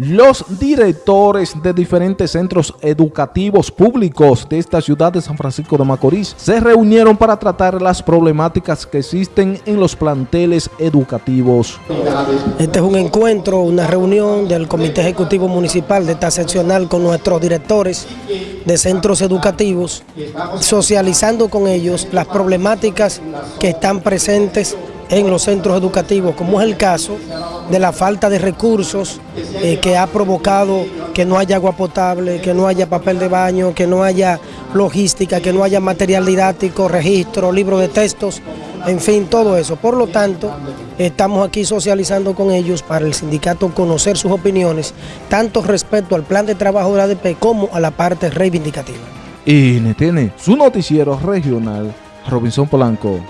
Los directores de diferentes centros educativos públicos de esta ciudad de San Francisco de Macorís se reunieron para tratar las problemáticas que existen en los planteles educativos. Este es un encuentro, una reunión del Comité Ejecutivo Municipal de esta seccional con nuestros directores de centros educativos, socializando con ellos las problemáticas que están presentes en los centros educativos, como es el caso de la falta de recursos eh, que ha provocado que no haya agua potable, que no haya papel de baño, que no haya logística, que no haya material didáctico, registro, libro de textos, en fin, todo eso. Por lo tanto, estamos aquí socializando con ellos para el sindicato conocer sus opiniones, tanto respecto al plan de trabajo de la ADP como a la parte reivindicativa. Y tiene su noticiero regional, Robinson Polanco.